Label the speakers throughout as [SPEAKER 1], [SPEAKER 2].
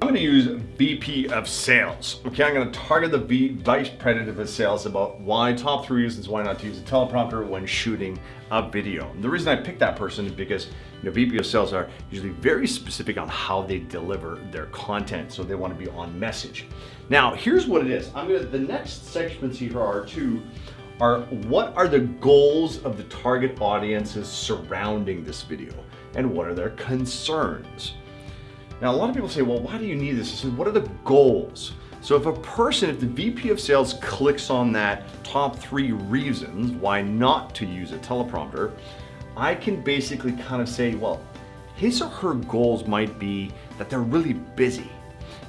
[SPEAKER 1] I'm gonna use VP of sales. Okay, I'm gonna target the vice president of sales about why top three reasons why not to use a teleprompter when shooting a video. And the reason I picked that person is because you know, VP of sales are usually very specific on how they deliver their content. So they wanna be on message. Now, here's what it is. I'm gonna, the next segments here are two, are what are the goals of the target audiences surrounding this video? And what are their concerns? Now, a lot of people say, well, why do you need this? Said, what are the goals? So if a person, if the VP of sales clicks on that top three reasons why not to use a teleprompter, I can basically kind of say, well, his or her goals might be that they're really busy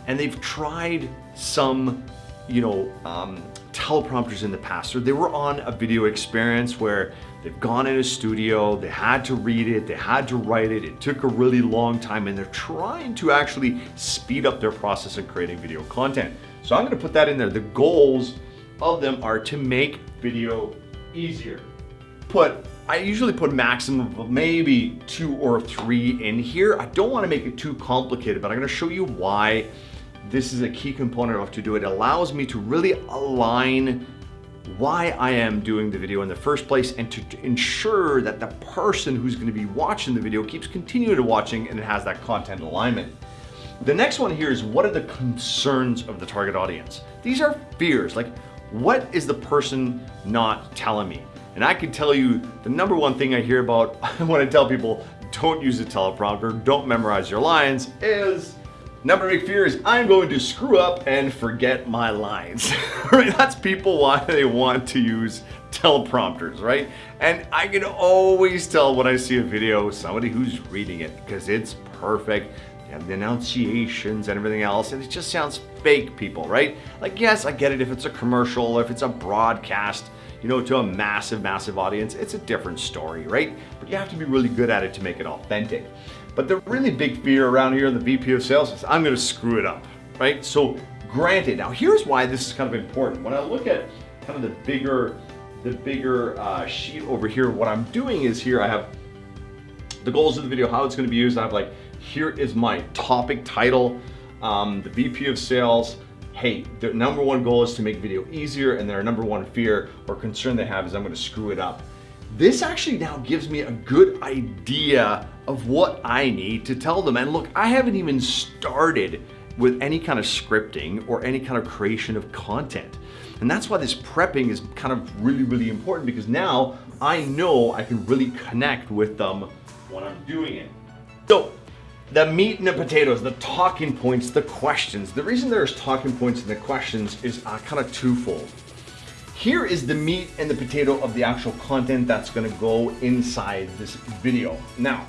[SPEAKER 1] and they've tried some, you know, um, teleprompters in the past, or they were on a video experience where they've gone in a studio, they had to read it, they had to write it, it took a really long time, and they're trying to actually speed up their process of creating video content. So I'm gonna put that in there. The goals of them are to make video easier. Put, I usually put maximum of maybe two or three in here. I don't wanna make it too complicated, but I'm gonna show you why this is a key component of to do it. It allows me to really align why I am doing the video in the first place and to, ensure that the person who's gonna be watching the video keeps continuing to watching and it has that content alignment. The next one here is what are the concerns of the target audience? These are fears, like what is the person not telling me? And I can tell you the number one thing I hear about when I tell people don't use a teleprompter, don't memorize your lines is Number big fear is I'm going to screw up and forget my lines. right? That's people why they want to use teleprompters, right? And I can always tell when I see a video, somebody who's reading it because it's perfect. You have the enunciations and everything else, and it just sounds fake people, right? Like, yes, I get it if it's a commercial, if it's a broadcast, you know, to a massive, massive audience, it's a different story, right? But you have to be really good at it to make it authentic. But the really big fear around here in the VP of sales is I'm gonna screw it up, right? So granted, now here's why this is kind of important. When I look at kind of the bigger, the bigger uh, sheet over here, what I'm doing is here I have the goals of the video, how it's gonna be used. I have like, here is my topic title, um, the VP of sales, hey, their number one goal is to make video easier and their number one fear or concern they have is I'm gonna screw it up. This actually now gives me a good idea of what I need to tell them. And look, I haven't even started with any kind of scripting or any kind of creation of content. And that's why this prepping is kind of really, really important because now I know I can really connect with them when I'm doing it. So the meat and the potatoes, the talking points, the questions. The reason there's talking points and the questions is uh, kind of twofold. Here is the meat and the potato of the actual content that's gonna go inside this video. Now,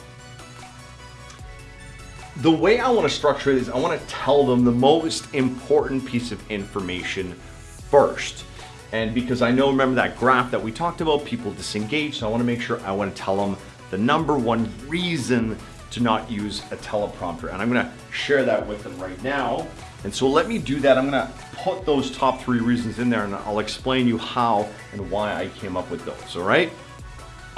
[SPEAKER 1] the way I wanna structure it is I wanna tell them the most important piece of information first. And because I know, remember that graph that we talked about, people disengage, so I wanna make sure I wanna tell them the number one reason to not use a teleprompter. And I'm gonna share that with them right now. And so let me do that. I'm gonna put those top three reasons in there and I'll explain you how and why I came up with those, all right?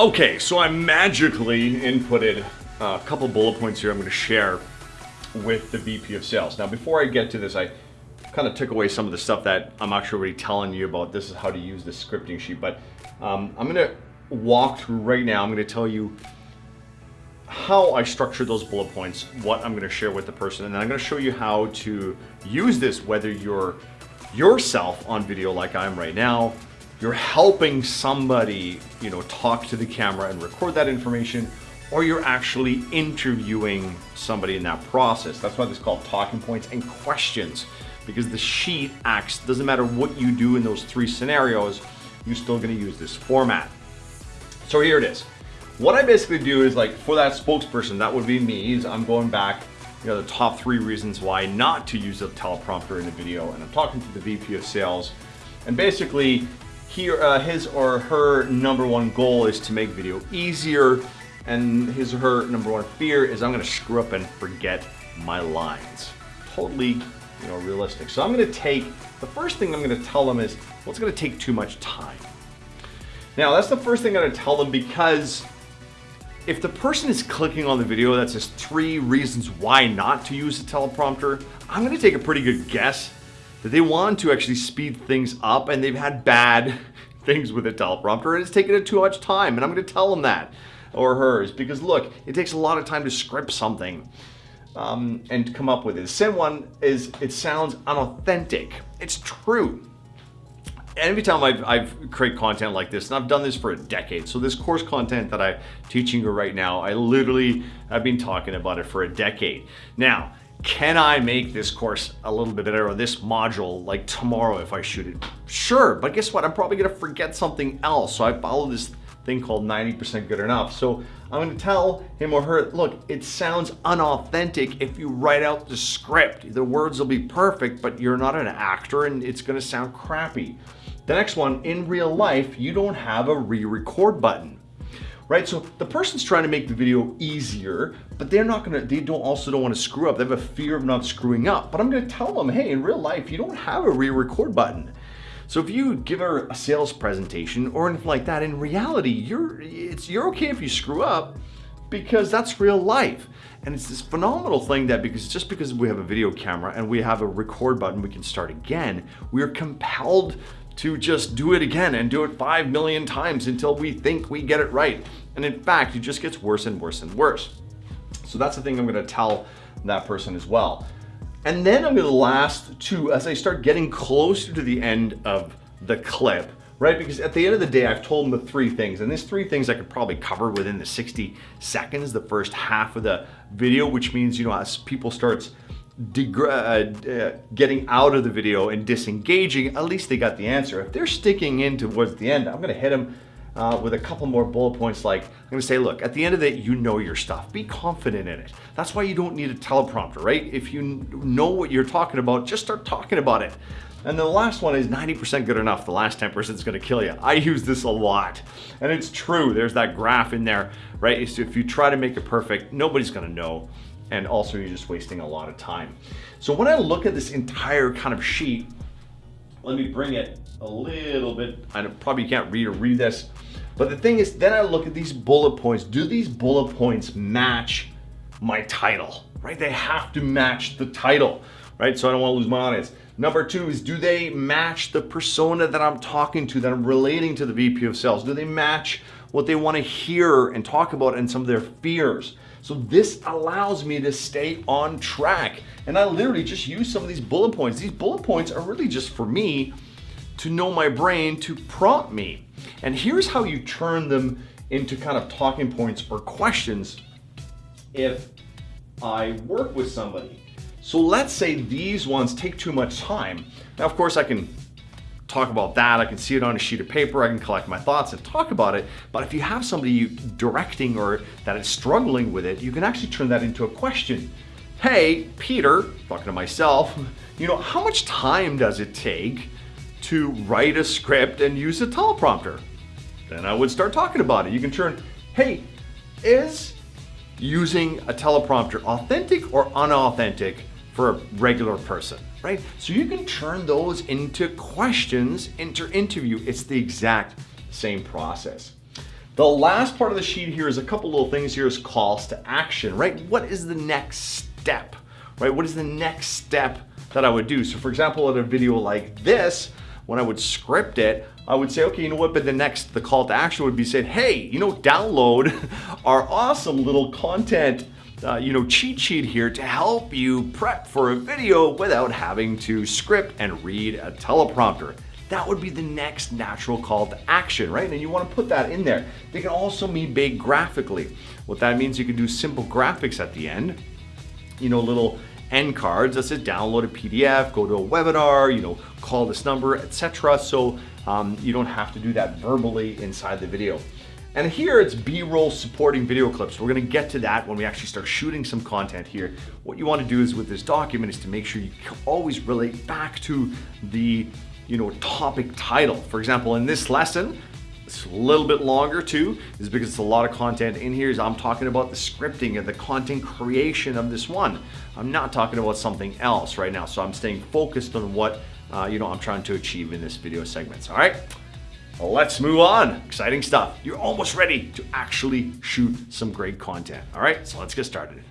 [SPEAKER 1] Okay, so I magically inputted a couple bullet points here I'm gonna share with the VP of sales. Now, before I get to this, I kind of took away some of the stuff that I'm actually already telling you about. This is how to use the scripting sheet, but um, I'm gonna walk through right now. I'm gonna tell you how I structure those bullet points, what I'm gonna share with the person, and I'm gonna show you how to use this whether you're yourself on video like I am right now, you're helping somebody, you know, talk to the camera and record that information, or you're actually interviewing somebody in that process. That's why this is called talking points and questions, because the sheet acts, doesn't matter what you do in those three scenarios, you're still gonna use this format. So here it is. What I basically do is like for that spokesperson, that would be me, is I'm going back, you know, the top three reasons why not to use a teleprompter in a video. And I'm talking to the VP of sales. And basically, he, uh, his or her number one goal is to make video easier. And his or her number one fear is I'm gonna screw up and forget my lines. Totally, you know, realistic. So I'm gonna take, the first thing I'm gonna tell them is, well, it's gonna take too much time. Now, that's the first thing I'm gonna tell them because if the person is clicking on the video that says three reasons why not to use a teleprompter, I'm gonna take a pretty good guess that they want to actually speed things up and they've had bad things with a teleprompter and it's taken it too much time and I'm gonna tell them that or hers because look, it takes a lot of time to script something um, and come up with it. The second one is it sounds unauthentic. It's true every time I've, I've create content like this, and I've done this for a decade, so this course content that I'm teaching you right now, I literally have been talking about it for a decade. Now, can I make this course a little bit better or this module like tomorrow if I shoot it? Sure, but guess what? I'm probably gonna forget something else. So I follow this thing called 90% good enough. So I'm gonna tell him or her, look, it sounds unauthentic if you write out the script. The words will be perfect, but you're not an actor and it's gonna sound crappy. The next one, in real life, you don't have a re-record button. Right, so the person's trying to make the video easier, but they're not gonna, they don't also don't wanna screw up. They have a fear of not screwing up. But I'm gonna tell them, hey, in real life, you don't have a re-record button. So if you give her a sales presentation or anything like that, in reality, you're, it's, you're okay if you screw up because that's real life. And it's this phenomenal thing that because just because we have a video camera and we have a record button, we can start again, we are compelled to just do it again and do it 5 million times until we think we get it right. And in fact, it just gets worse and worse and worse. So that's the thing I'm gonna tell that person as well. And then I'm gonna last to, as I start getting closer to the end of the clip, right? Because at the end of the day, I've told them the three things, and these three things I could probably cover within the 60 seconds, the first half of the video, which means, you know, as people starts uh, uh, getting out of the video and disengaging, at least they got the answer. If they're sticking in towards the end, I'm gonna hit them uh, with a couple more bullet points like, I'm gonna say, look, at the end of it, you know your stuff. Be confident in it. That's why you don't need a teleprompter, right? If you know what you're talking about, just start talking about it. And the last one is 90% good enough. The last 10% is gonna kill you. I use this a lot. And it's true, there's that graph in there, right? So if you try to make it perfect, nobody's gonna know and also you're just wasting a lot of time. So when I look at this entire kind of sheet, let me bring it a little bit, I probably can't read or read this, but the thing is, then I look at these bullet points. Do these bullet points match my title, right? They have to match the title, right? So I don't wanna lose my audience. Number two is, do they match the persona that I'm talking to, that I'm relating to the VP of sales? Do they match what they wanna hear and talk about and some of their fears? So this allows me to stay on track. And I literally just use some of these bullet points. These bullet points are really just for me to know my brain to prompt me. And here's how you turn them into kind of talking points or questions if I work with somebody. So let's say these ones take too much time. Now, of course, I can talk about that. I can see it on a sheet of paper. I can collect my thoughts and talk about it. But if you have somebody directing or that is struggling with it, you can actually turn that into a question. Hey, Peter, talking to myself, you know, how much time does it take to write a script and use a teleprompter? Then I would start talking about it. You can turn, hey, is using a teleprompter authentic or unauthentic for a regular person? right? So you can turn those into questions, into interview. It's the exact same process. The last part of the sheet here is a couple little things here is calls to action, right? What is the next step, right? What is the next step that I would do? So for example, in a video like this, when I would script it, I would say, okay, you know what, but the next, the call to action would be said, hey, you know, download our awesome little content uh, you know, cheat sheet here to help you prep for a video without having to script and read a teleprompter. That would be the next natural call to action, right? And you wanna put that in there. They can also be made graphically. What that means, you can do simple graphics at the end, you know, little end cards that says download a PDF, go to a webinar, you know, call this number, etc. So um, you don't have to do that verbally inside the video. And here it's B-roll supporting video clips. We're gonna get to that when we actually start shooting some content here. What you wanna do is with this document is to make sure you always relate back to the you know, topic title. For example, in this lesson, it's a little bit longer too, is because it's a lot of content in here. Is I'm talking about the scripting and the content creation of this one. I'm not talking about something else right now. So I'm staying focused on what uh, you know I'm trying to achieve in this video segments. All right. Let's move on. Exciting stuff. You're almost ready to actually shoot some great content. All right, so let's get started.